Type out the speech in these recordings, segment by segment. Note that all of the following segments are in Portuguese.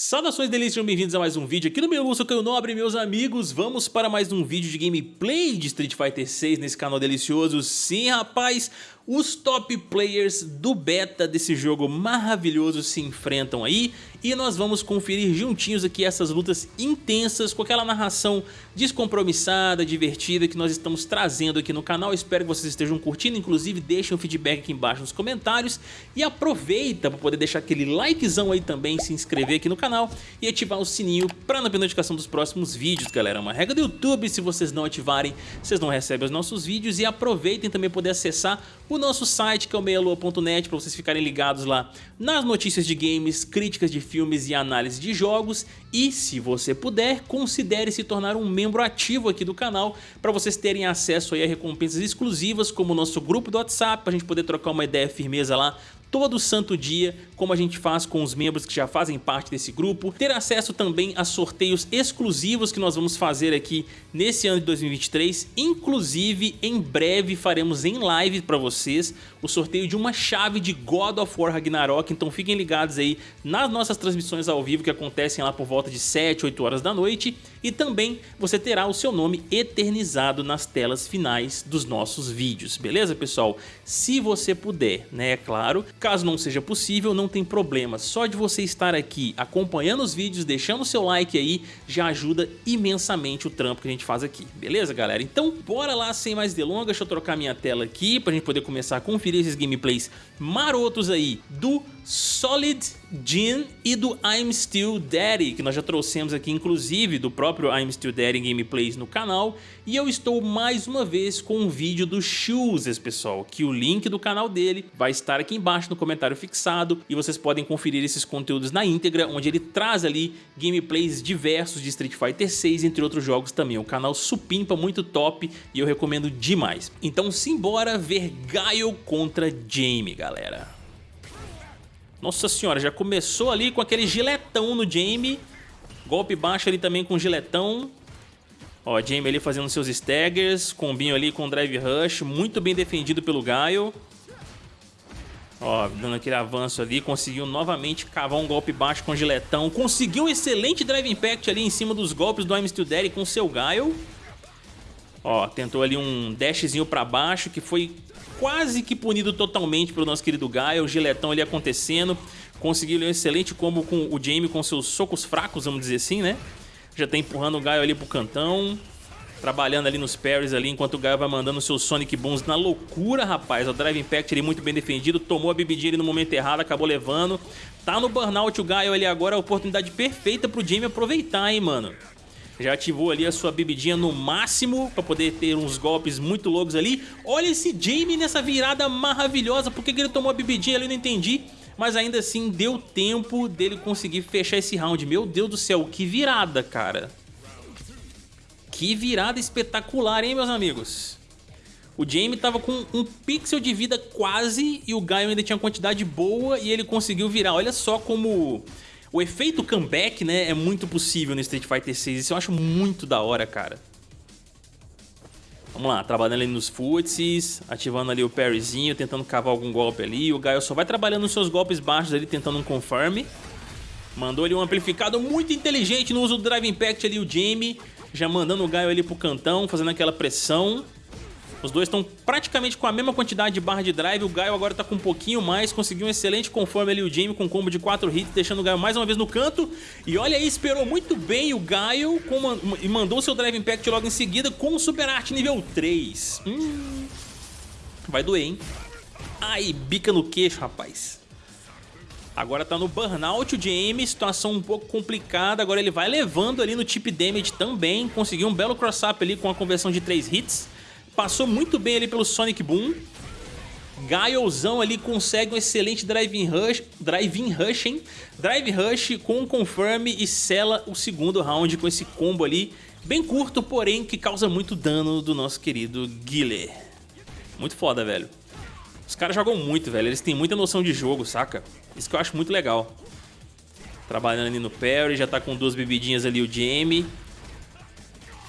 Saudações delícias, bem-vindos a mais um vídeo aqui no meu Lúcio Caio Nobre, meus amigos. Vamos para mais um vídeo de gameplay de Street Fighter 6 nesse canal delicioso. Sim, rapaz, os top players do beta desse jogo maravilhoso se enfrentam aí e nós vamos conferir juntinhos aqui essas lutas intensas com aquela narração descompromissada, divertida que nós estamos trazendo aqui no canal. Espero que vocês estejam curtindo, inclusive deixem um feedback aqui embaixo nos comentários e aproveita para poder deixar aquele likezão aí também, se inscrever aqui no canal e ativar o sininho para não perder notificação dos próximos vídeos, galera. É uma regra do YouTube, se vocês não ativarem, vocês não recebem os nossos vídeos e aproveitem também poder acessar o nosso site que é o meialua.net para vocês ficarem ligados lá nas notícias de games, críticas de filmes e análise de jogos. E se você puder, considere se tornar um membro ativo aqui do canal para vocês terem acesso a recompensas exclusivas como o nosso grupo do WhatsApp para a gente poder trocar uma ideia firmeza lá todo santo dia, como a gente faz com os membros que já fazem parte desse grupo, ter acesso também a sorteios exclusivos que nós vamos fazer aqui nesse ano de 2023, inclusive em breve faremos em live para vocês o sorteio de uma chave de God of War Ragnarok, então fiquem ligados aí nas nossas transmissões ao vivo que acontecem lá por volta de 7, 8 horas da noite. E também você terá o seu nome eternizado nas telas finais dos nossos vídeos, beleza pessoal? Se você puder, né, é claro, caso não seja possível não tem problema, só de você estar aqui acompanhando os vídeos, deixando o seu like aí, já ajuda imensamente o trampo que a gente faz aqui, beleza galera? Então bora lá sem mais delongas, deixa eu trocar minha tela aqui pra gente poder começar a conferir esses gameplays marotos aí do Solid Jin e do I'm Still Daddy, que nós já trouxemos aqui inclusive do próprio I'm Still Daddy gameplays no canal, e eu estou mais uma vez com um vídeo do Shoes, pessoal, que o link do canal dele vai estar aqui embaixo no comentário fixado e vocês podem conferir esses conteúdos na íntegra, onde ele traz ali gameplays diversos de Street Fighter 6, entre outros jogos também. O canal supimpa muito top e eu recomendo demais. Então simbora ver Gaio contra Jamie, galera. Nossa senhora, já começou ali com aquele giletão no Jamie. Golpe baixo ali também com giletão. Ó, Jamie ali fazendo seus staggers. Combinho ali com drive rush. Muito bem defendido pelo Gaio. Ó, dando aquele avanço ali. Conseguiu novamente cavar um golpe baixo com giletão. Conseguiu um excelente drive impact ali em cima dos golpes do I'm Still Daddy com seu Gaio. Ó, tentou ali um dashzinho pra baixo que foi quase que punido totalmente pelo nosso querido Gaia, o giletão ali acontecendo. Conseguiu um excelente combo com o Jamie com seus socos fracos, vamos dizer assim, né? Já tá empurrando o Gaio ali pro cantão. Trabalhando ali nos parries ali, enquanto o Gaio vai mandando seus Sonic Booms na loucura, rapaz. O Drive Impact ali muito bem defendido, tomou a bebidinha ali no momento errado, acabou levando. Tá no burnout o Gaio ali agora, a oportunidade perfeita pro Jamie aproveitar, hein, mano. Já ativou ali a sua bebidinha no máximo para poder ter uns golpes muito loucos ali. Olha esse Jamie nessa virada maravilhosa. Por que, que ele tomou a bebidinha ali? Eu não entendi. Mas ainda assim deu tempo dele conseguir fechar esse round. Meu Deus do céu, que virada, cara. Que virada espetacular, hein, meus amigos? O Jamie tava com um pixel de vida quase e o Gaio ainda tinha quantidade boa e ele conseguiu virar. Olha só como o efeito comeback, né, é muito possível no Street Fighter 6. Isso eu acho muito da hora, cara. Vamos lá, trabalhando ali nos footsies, ativando ali o parryzinho, tentando cavar algum golpe ali. O Gaio só vai trabalhando nos seus golpes baixos ali, tentando um confirm. Mandou ali um amplificado muito inteligente no uso do Drive Impact ali, o Jamie. Já mandando o Gaio ali pro cantão, fazendo aquela pressão. Os dois estão praticamente com a mesma quantidade de barra de drive. O Gaio agora está com um pouquinho mais. Conseguiu um excelente conforme ali o Jamie com um combo de 4 hits, deixando o Gaio mais uma vez no canto. E olha aí, esperou muito bem o Gaio e mandou seu Drive Impact logo em seguida com o Super Art nível 3. Hum, vai doer, hein? Ai, bica no queixo, rapaz. Agora tá no burnout o Jamie, situação um pouco complicada. Agora ele vai levando ali no tip damage também. Conseguiu um belo cross-up ali com a conversão de 3 hits. Passou muito bem ali pelo Sonic Boom. Gaiozão ali consegue um excelente Drive Rush, drive rush, hein? Drive Rush com um Confirm e sela o segundo round com esse combo ali. Bem curto, porém que causa muito dano do nosso querido Guile. Muito foda, velho. Os caras jogam muito, velho. Eles têm muita noção de jogo, saca? Isso que eu acho muito legal. Trabalhando ali no parry, já tá com duas bebidinhas ali o Jamie.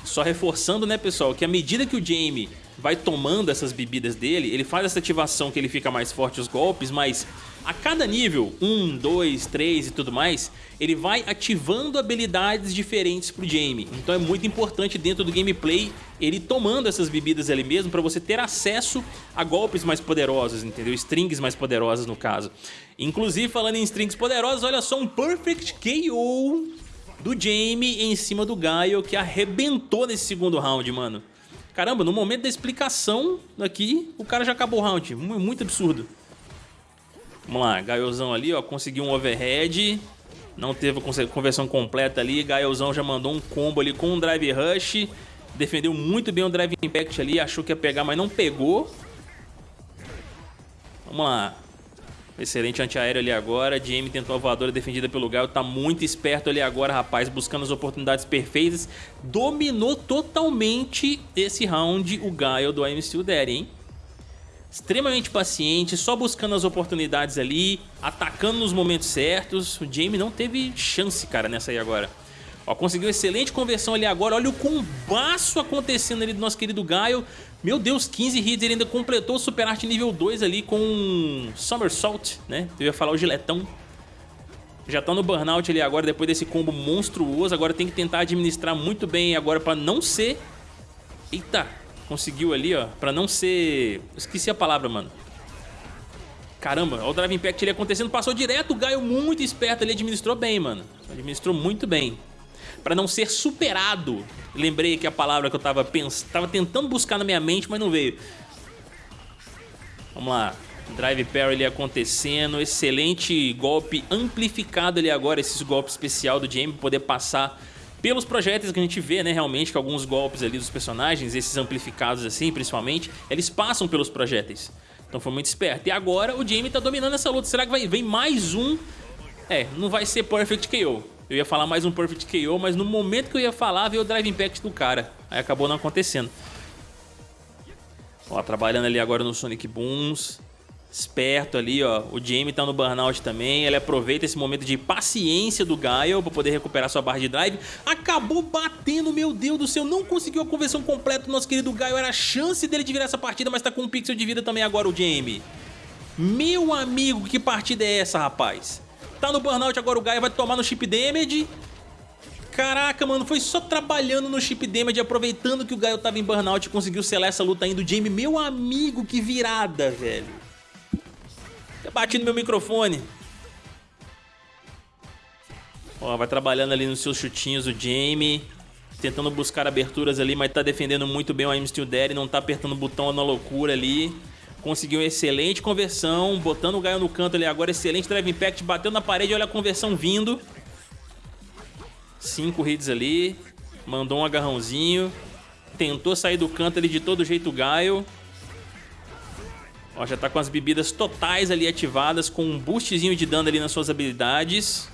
Só reforçando, né, pessoal, que à medida que o Jamie vai tomando essas bebidas dele, ele faz essa ativação que ele fica mais forte os golpes, mas A cada nível, 1, 2, 3 e tudo mais, ele vai ativando habilidades diferentes pro Jamie. Então é muito importante dentro do gameplay ele tomando essas bebidas ali mesmo para você ter acesso a golpes mais poderosos, entendeu? Strings mais poderosas no caso. Inclusive, falando em strings poderosas, olha só um Perfect KO do Jamie em cima do Gaio que arrebentou nesse segundo round, mano. Caramba, no momento da explicação aqui, o cara já acabou o round. Muito absurdo. Vamos lá, Gaiozão ali, ó, conseguiu um overhead. Não teve conversão completa ali. Gaiozão já mandou um combo ali com um Drive Rush. Defendeu muito bem o Drive Impact ali. Achou que ia pegar, mas não pegou. Vamos lá. Excelente antiaéreo ali agora. Jamie tentou a voadora defendida pelo Gaio. Tá muito esperto ali agora, rapaz. Buscando as oportunidades perfeitas. Dominou totalmente esse round o Gaio do I'm Still hein? Extremamente paciente, só buscando as oportunidades ali. Atacando nos momentos certos. O Jamie não teve chance, cara, nessa aí agora. Ó, conseguiu excelente conversão ali agora. Olha o combaço acontecendo ali do nosso querido Gaio. Meu Deus, 15 hits, ele ainda completou o Super Art nível 2 ali com Somersault, né? Eu ia falar o giletão. Já tá no burnout ali agora, depois desse combo monstruoso. Agora tem que tentar administrar muito bem agora pra não ser... Eita, conseguiu ali, ó. Pra não ser... Esqueci a palavra, mano. Caramba, olha o Drive Impact ali acontecendo. Passou direto, o Gaio muito esperto ali, administrou bem, mano. Administrou muito bem para não ser superado. Lembrei que a palavra que eu tava, pens... tava tentando buscar na minha mente, mas não veio. Vamos lá. Drive Parry ali acontecendo. Excelente golpe amplificado ali agora, esse golpe especial do Jamie, poder passar pelos projéteis que a gente vê, né, realmente, que alguns golpes ali dos personagens, esses amplificados assim, principalmente, eles passam pelos projéteis. Então foi muito esperto. E agora o Jamie tá dominando essa luta. Será que vai vem mais um? É, não vai ser Perfect KO. Eu ia falar mais um Perfect KO, mas no momento que eu ia falar, veio o Drive Impact do cara. Aí acabou não acontecendo. Ó, trabalhando ali agora no Sonic Booms. Esperto ali, ó. O Jamie tá no burnout também. Ele aproveita esse momento de paciência do Gaio pra poder recuperar sua barra de drive. Acabou batendo, meu Deus do céu. Não conseguiu a conversão completa do nosso querido Gaio. Era a chance dele de virar essa partida, mas tá com um pixel de vida também agora o Jamie. Meu amigo, que partida é essa, rapaz? Tá no burnout agora o Gaia, vai tomar no chip damage. Caraca, mano, foi só trabalhando no chip damage, aproveitando que o Gaio tava em burnout e conseguiu selar essa luta ainda. O Jamie, meu amigo, que virada, velho. Eu bati no meu microfone. Ó, vai trabalhando ali nos seus chutinhos o Jamie. Tentando buscar aberturas ali, mas tá defendendo muito bem o I'm Still Dead. Não tá apertando o botão na loucura ali. Conseguiu excelente conversão, botando o Gaio no canto ali agora, excelente Drive Impact, bateu na parede, olha a conversão vindo. Cinco hits ali, mandou um agarrãozinho, tentou sair do canto ali de todo jeito o Gaio. Ó, já tá com as bebidas totais ali ativadas, com um boostzinho de dano ali nas suas habilidades.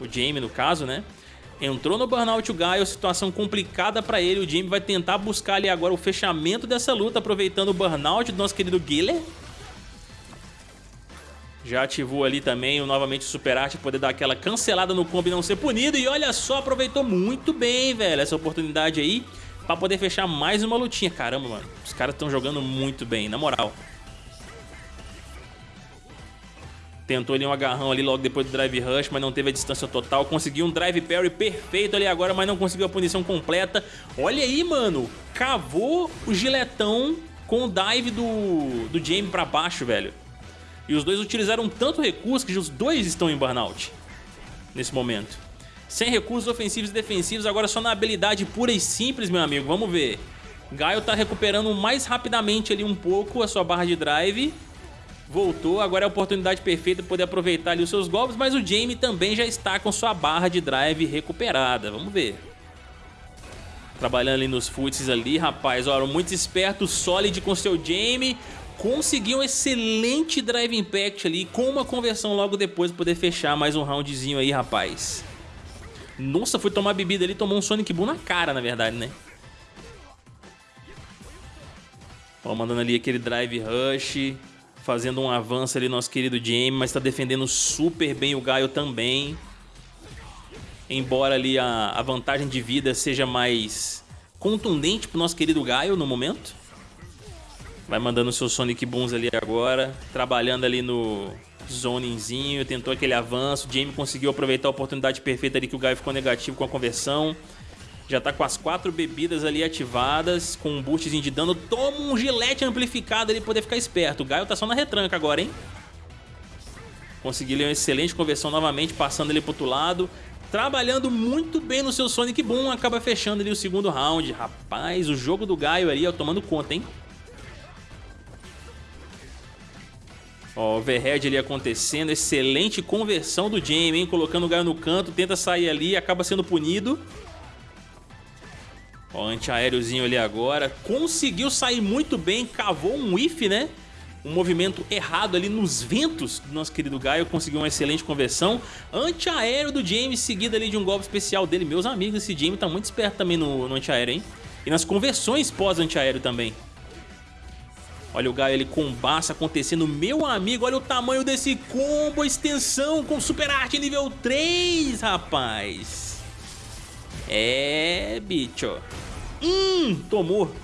O Jamie, no caso, né? Entrou no burnout o Gaio, situação complicada pra ele. O Jimmy vai tentar buscar ali agora o fechamento dessa luta, aproveitando o burnout do nosso querido Giller. Já ativou ali também o, novamente Super Art, poder dar aquela cancelada no combo e não ser punido. E olha só, aproveitou muito bem, velho, essa oportunidade aí pra poder fechar mais uma lutinha. Caramba, mano, os caras estão jogando muito bem, na moral. Tentou ali um agarrão ali logo depois do drive rush, mas não teve a distância total. Conseguiu um drive parry perfeito ali agora, mas não conseguiu a punição completa. Olha aí, mano. Cavou o giletão com o dive do, do Jamie pra baixo, velho. E os dois utilizaram tanto recurso que os dois estão em burnout nesse momento. Sem recursos ofensivos e defensivos, agora só na habilidade pura e simples, meu amigo. Vamos ver. Gaio tá recuperando mais rapidamente ali um pouco a sua barra de drive voltou, agora é a oportunidade perfeita de poder aproveitar ali os seus golpes, mas o Jamie também já está com sua barra de drive recuperada, vamos ver. Trabalhando ali nos foots ali, rapaz, olha, muito esperto, Solid com seu Jamie, conseguiu um excelente Drive Impact ali, com uma conversão logo depois para poder fechar mais um roundzinho aí, rapaz. Nossa, foi tomar bebida ali, tomou um Sonic Boom na cara, na verdade, né? Ó, mandando ali aquele Drive Rush fazendo um avanço ali nosso querido Jamie, mas está defendendo super bem o Gaio também. Embora ali a, a vantagem de vida seja mais contundente pro nosso querido Gaio no momento. Vai mandando seus Sonic Booms ali agora, trabalhando ali no Zoninzinho, tentou aquele avanço. Jamie conseguiu aproveitar a oportunidade perfeita ali que o Gaio ficou negativo com a conversão. Já tá com as quatro bebidas ali ativadas, com um boostzinho de dano. Toma um gilete amplificado ali pra poder ficar esperto. O Gaio tá só na retranca agora, hein? Conseguiu uma excelente conversão novamente, passando ele pro outro lado. Trabalhando muito bem no seu Sonic Boom, acaba fechando ali o segundo round. Rapaz, o jogo do Gaio ali, ó, tomando conta, hein? Ó, overhead ali acontecendo, excelente conversão do Jamie, hein? Colocando o Gaio no canto, tenta sair ali, acaba sendo punido. Ó, antiaériozinho ali agora. Conseguiu sair muito bem, cavou um whiff, né? Um movimento errado ali nos ventos do nosso querido Gaio. Conseguiu uma excelente conversão. Antiaéreo do James, seguido ali de um golpe especial dele. Meus amigos, esse James tá muito esperto também no, no antiaéreo, hein? E nas conversões pós-antiaéreo também. Olha o Gaio ali com baça acontecendo. Meu amigo, olha o tamanho desse combo, extensão com super arte nível 3, rapaz. É, bicho. Hum, tomou.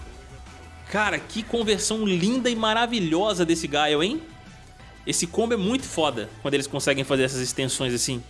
Cara, que conversão linda e maravilhosa desse Gaio, hein? Esse combo é muito foda quando eles conseguem fazer essas extensões assim.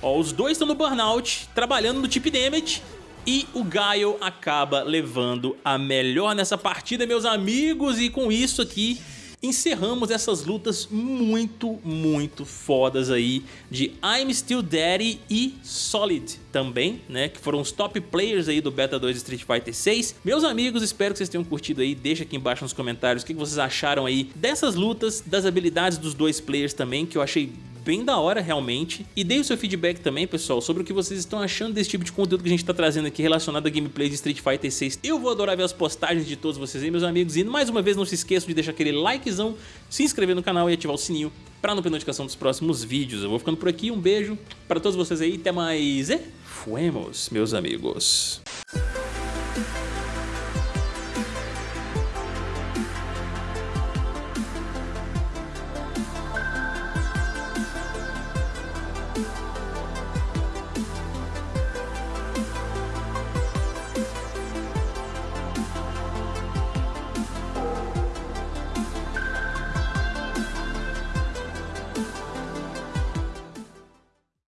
Ó, os dois estão no Burnout, trabalhando no Tip Damage. E o Gaio acaba levando a melhor nessa partida, meus amigos. E com isso aqui, encerramos essas lutas muito, muito fodas aí de I'm Still Daddy e Solid também, né, que foram os top players aí do Beta 2 Street Fighter 6. Meus amigos, espero que vocês tenham curtido aí, deixa aqui embaixo nos comentários o que vocês acharam aí dessas lutas, das habilidades dos dois players também, que eu achei bem da hora realmente. E dê o seu feedback também, pessoal, sobre o que vocês estão achando desse tipo de conteúdo que a gente está trazendo aqui relacionado a gameplay de Street Fighter 6. Eu vou adorar ver as postagens de todos vocês aí, meus amigos. E mais uma vez, não se esqueçam de deixar aquele likezão, se inscrever no canal e ativar o sininho para não perder notificação dos próximos vídeos. Eu vou ficando por aqui, um beijo para todos vocês aí, até mais e fuemos, meus amigos.